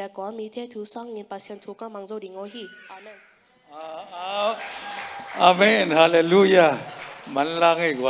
Dạ có mi thế thứ sang nghìn passion thu các mang zo đi o hi amen à, à, à, Amen, hallelujah. Man lang quá